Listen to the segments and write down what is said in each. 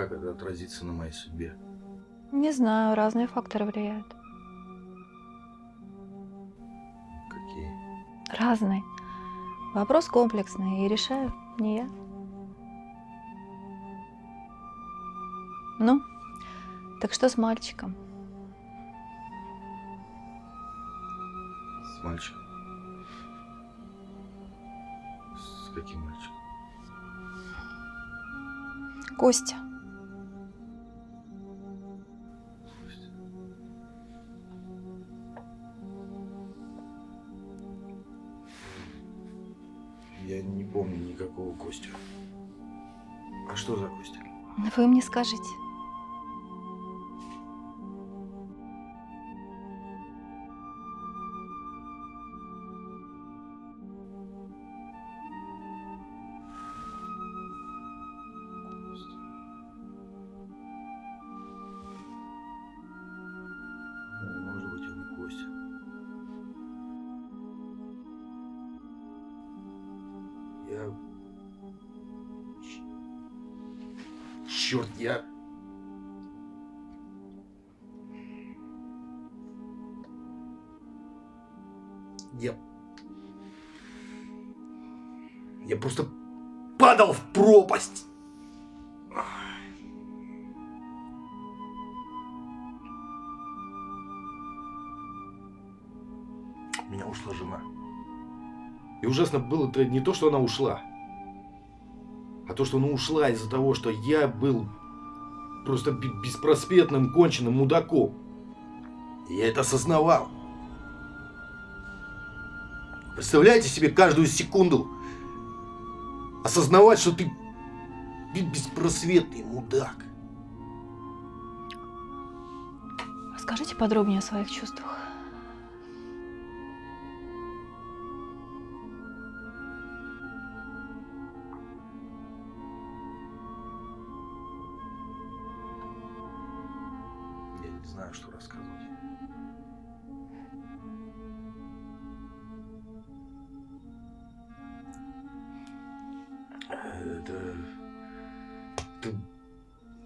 как это отразится на моей судьбе? Не знаю, разные факторы влияют. Какие? Разные. Вопрос комплексный, и решаю не я. Ну, так что с мальчиком? С мальчиком. С каким мальчиком? Костя. Помню никакого Костю. А что за Костя? Вы мне скажите. Черт, я... Я... Я просто падал в пропасть. У меня ушла жена. И ужасно было-то не то, что она ушла, а то, что она ушла из-за того, что я был просто бе- беспросветным, конченным мудаком. Я это осознавал. Представляете себе каждую секунду осознавать, что ты бе- беспросветный мудак. Расскажите подробнее о своих чувствах. Это... Это,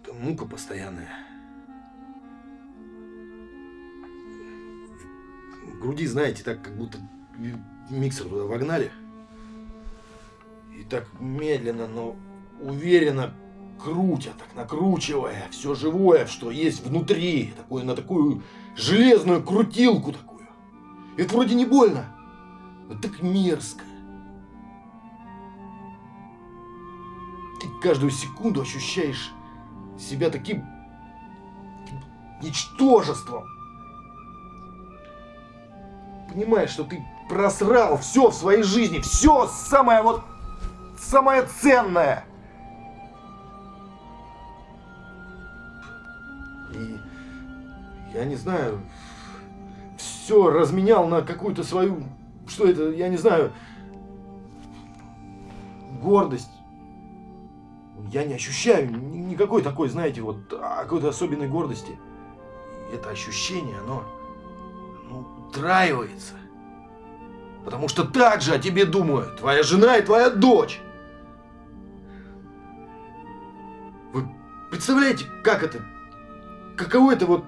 это мука постоянная. В груди, знаете, так как будто миксер туда вогнали. И так медленно, но уверенно крутя, так накручивая все живое, что есть внутри, такое, на такую железную крутилку такую. Это вроде не больно, но так мерзко. Каждую секунду ощущаешь себя таким ничтожеством. Понимаешь, что ты просрал все в своей жизни, все самое вот, самое ценное. И я не знаю, все разменял на какую-то свою, что это, я не знаю, гордость. Я не ощущаю ни- никакой такой, знаете, вот а, какой-то особенной гордости. И это ощущение, оно, оно утраивается. Потому что так же о тебе думают твоя жена и твоя дочь. Вы представляете, как это Каково это вот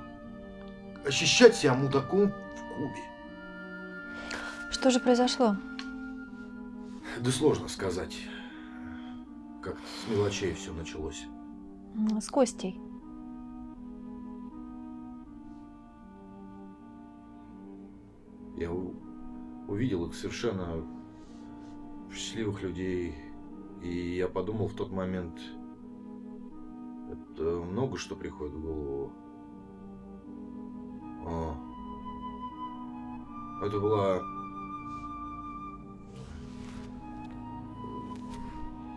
ощущать себя мудаком в Кубе? Что же произошло? Да сложно сказать. Как с мелочей все началось. С Костей. Я увидел их совершенно счастливых людей. И я подумал в тот момент, это много что приходит в голову. А. Это была...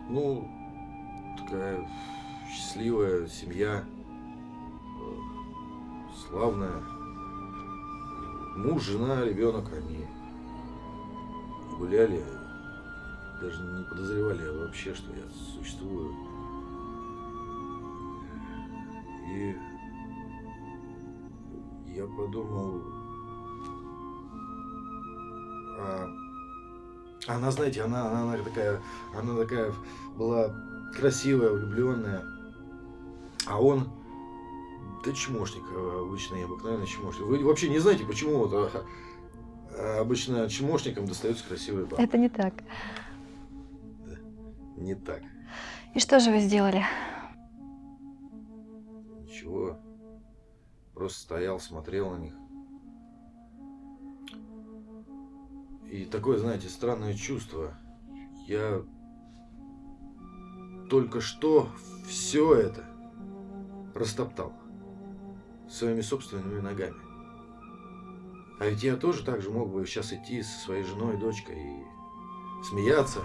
Ну, такая счастливая семья, славная. Муж, жена, ребенок, они гуляли, даже не подозревали вообще, что я существую. И я подумал, а, она, знаете, она, она, она такая, она такая была красивая, влюбленная. А он, да чмошник, э, обычный, обыкновенный чмошник. Вы вообще не знаете, почему вот, а, а, обычно чмошникам достаются красивые бабы? Это не так. Не так. И что же вы сделали? Ничего. Просто стоял, смотрел на них. И такое, знаете, странное чувство. Я только что все это растоптал своими собственными ногами. А ведь я тоже так же мог бы сейчас идти со своей женой и дочкой и смеяться.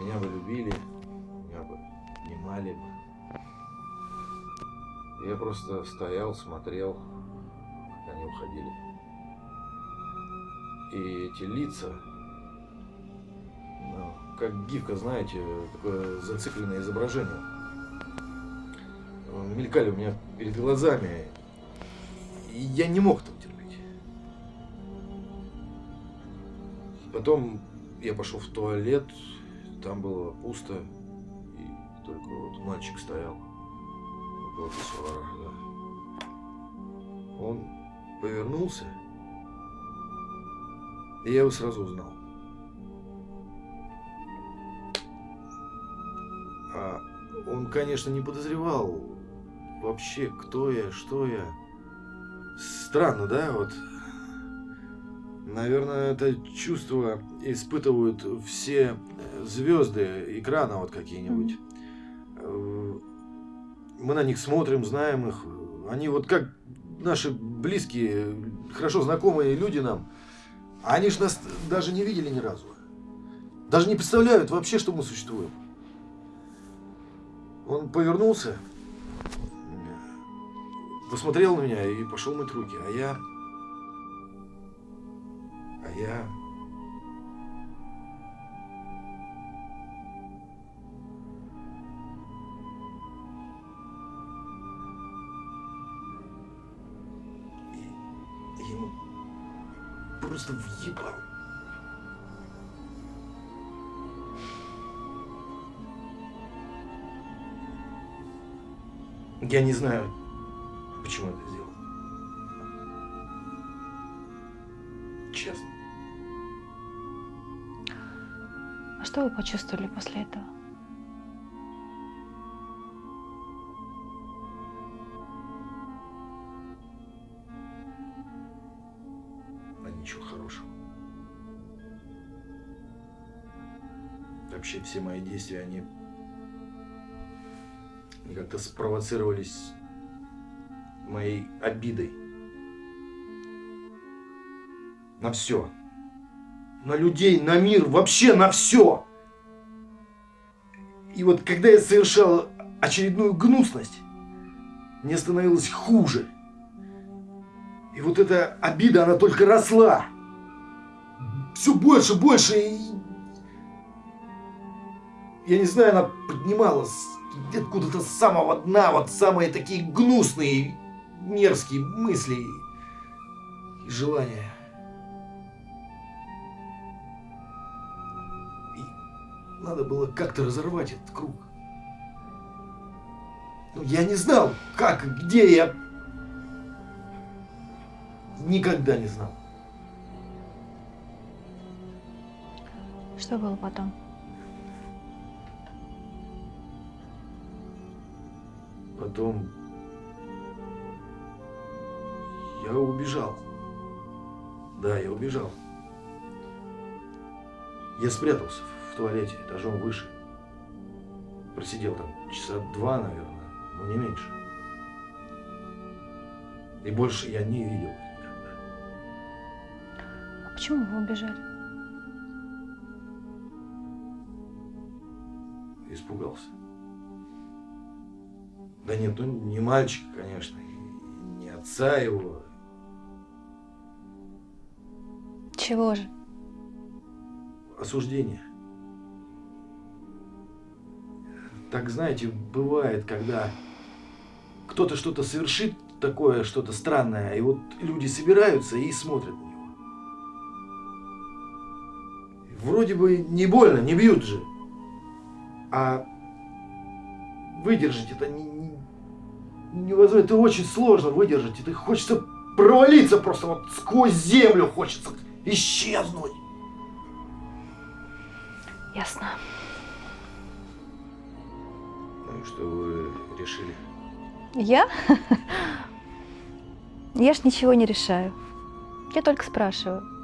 Меня бы любили, меня бы внимали бы. Я просто стоял, смотрел, как они уходили. И эти лица, как гифка, знаете, такое зацикленное изображение. Мелькали у меня перед глазами. И я не мог этого терпеть. Потом я пошел в туалет, там было пусто, и только вот мальчик стоял писсуара, да. Он повернулся, и я его сразу узнал. Он, конечно, не подозревал вообще, кто я, что я. Странно, да, вот. Наверное, это чувство испытывают все звезды экрана вот какие-нибудь. Э, Мы на них смотрим, знаем их. Они вот как наши близкие, хорошо знакомые люди нам. Они ж нас даже не видели ни разу. Даже не представляют вообще, что мы существуем. Он повернулся, посмотрел на меня и пошел мыть руки. А я... А я... И- Ему просто въебал. Я не знаю, почему это сделал. Честно. А что вы почувствовали после этого? а ничего хорошего. Вообще все мои действия, они, как-то спровоцировались моей обидой. На все. На людей, на мир, вообще на все. И вот когда я совершал очередную гнусность, мне становилось хуже. И вот эта обида, она только росла. Все больше, больше. И... Я не знаю, она поднималась откуда-то с самого дна, вот самые такие гнусные, мерзкие мысли и желания. И надо было как-то разорвать этот круг. Ну, я не знал, как, где я Никогда не знал. Что было потом? Потом я убежал. Да, я убежал. Я спрятался в туалете этажом выше. Просидел там часа два, наверное, но не меньше. И больше я не видел никогда. А почему вы убежали? Испугался. Да нет, ну не мальчик, конечно, и не отца его. Чего же? Осуждение. Так, знаете, бывает, когда кто-то что-то совершит такое, что-то странное, и вот люди собираются и смотрят на него. Вроде бы не больно, не бьют же. А выдержать это не- невозможно, это очень сложно выдержать. Это хочется провалиться просто вот сквозь землю, хочется исчезнуть. Ясно. Ну и что вы решили? Я? Я ж ничего не решаю. Я только спрашиваю.